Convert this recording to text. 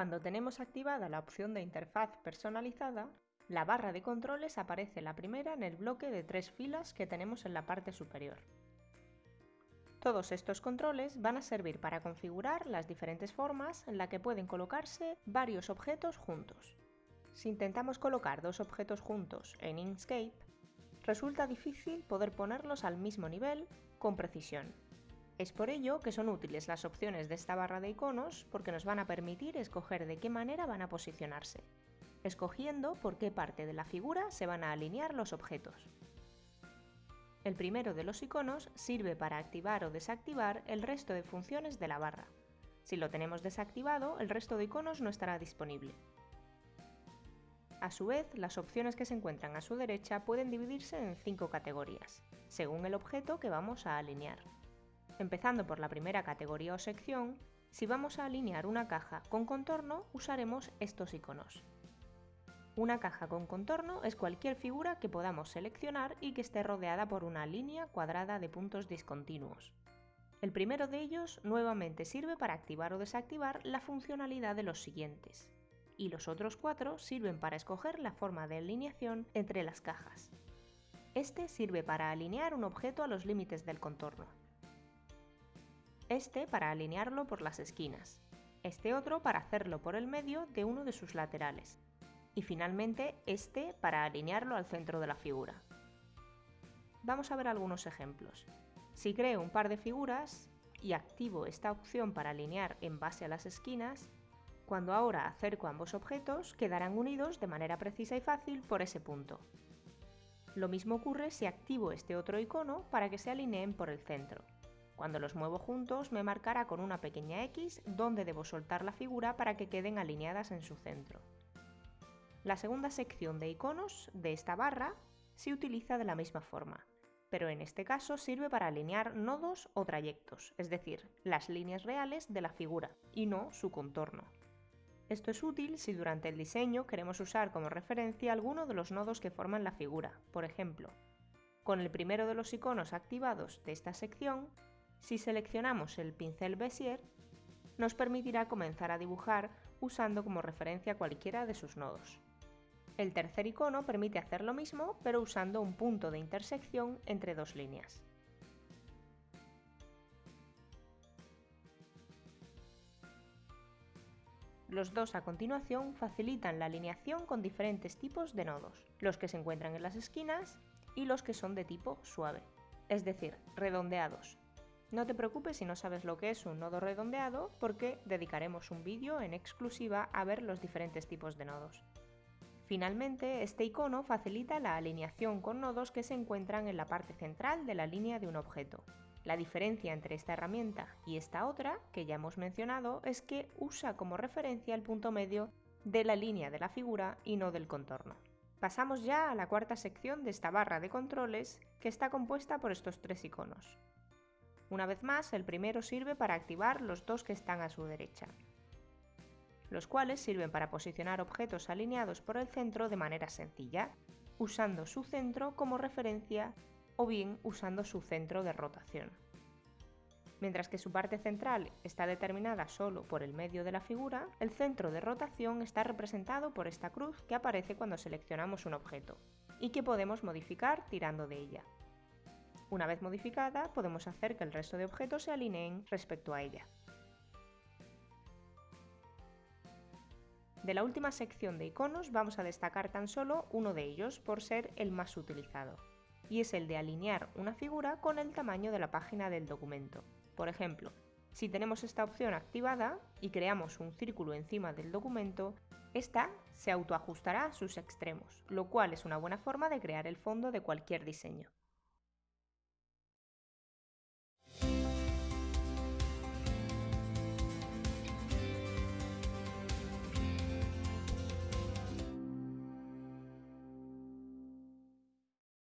Cuando tenemos activada la opción de interfaz personalizada, la barra de controles aparece la primera en el bloque de tres filas que tenemos en la parte superior. Todos estos controles van a servir para configurar las diferentes formas en las que pueden colocarse varios objetos juntos. Si intentamos colocar dos objetos juntos en Inkscape, resulta difícil poder ponerlos al mismo nivel con precisión. Es por ello que son útiles las opciones de esta barra de iconos porque nos van a permitir escoger de qué manera van a posicionarse escogiendo por qué parte de la figura se van a alinear los objetos. El primero de los iconos sirve para activar o desactivar el resto de funciones de la barra. Si lo tenemos desactivado, el resto de iconos no estará disponible. A su vez, las opciones que se encuentran a su derecha pueden dividirse en cinco categorías, según el objeto que vamos a alinear. Empezando por la primera categoría o sección, si vamos a alinear una caja con contorno, usaremos estos iconos. Una caja con contorno es cualquier figura que podamos seleccionar y que esté rodeada por una línea cuadrada de puntos discontinuos. El primero de ellos nuevamente sirve para activar o desactivar la funcionalidad de los siguientes, y los otros cuatro sirven para escoger la forma de alineación entre las cajas. Este sirve para alinear un objeto a los límites del contorno. Este para alinearlo por las esquinas. Este otro para hacerlo por el medio de uno de sus laterales y finalmente este para alinearlo al centro de la figura. Vamos a ver algunos ejemplos. Si creo un par de figuras y activo esta opción para alinear en base a las esquinas, cuando ahora acerco ambos objetos quedarán unidos de manera precisa y fácil por ese punto. Lo mismo ocurre si activo este otro icono para que se alineen por el centro. Cuando los muevo juntos me marcará con una pequeña X dónde debo soltar la figura para que queden alineadas en su centro. La segunda sección de iconos de esta barra se utiliza de la misma forma, pero en este caso sirve para alinear nodos o trayectos, es decir, las líneas reales de la figura, y no su contorno. Esto es útil si durante el diseño queremos usar como referencia alguno de los nodos que forman la figura, por ejemplo. Con el primero de los iconos activados de esta sección, si seleccionamos el pincel Bezier, nos permitirá comenzar a dibujar usando como referencia cualquiera de sus nodos. El tercer icono permite hacer lo mismo, pero usando un punto de intersección entre dos líneas. Los dos a continuación facilitan la alineación con diferentes tipos de nodos, los que se encuentran en las esquinas y los que son de tipo suave, es decir, redondeados. No te preocupes si no sabes lo que es un nodo redondeado porque dedicaremos un vídeo en exclusiva a ver los diferentes tipos de nodos. Finalmente, este icono facilita la alineación con nodos que se encuentran en la parte central de la línea de un objeto. La diferencia entre esta herramienta y esta otra, que ya hemos mencionado, es que usa como referencia el punto medio de la línea de la figura y no del contorno. Pasamos ya a la cuarta sección de esta barra de controles, que está compuesta por estos tres iconos. Una vez más, el primero sirve para activar los dos que están a su derecha los cuales sirven para posicionar objetos alineados por el centro de manera sencilla, usando su centro como referencia o bien usando su centro de rotación. Mientras que su parte central está determinada solo por el medio de la figura, el centro de rotación está representado por esta cruz que aparece cuando seleccionamos un objeto, y que podemos modificar tirando de ella. Una vez modificada, podemos hacer que el resto de objetos se alineen respecto a ella. De la última sección de iconos vamos a destacar tan solo uno de ellos por ser el más utilizado, y es el de alinear una figura con el tamaño de la página del documento. Por ejemplo, si tenemos esta opción activada y creamos un círculo encima del documento, esta se autoajustará a sus extremos, lo cual es una buena forma de crear el fondo de cualquier diseño.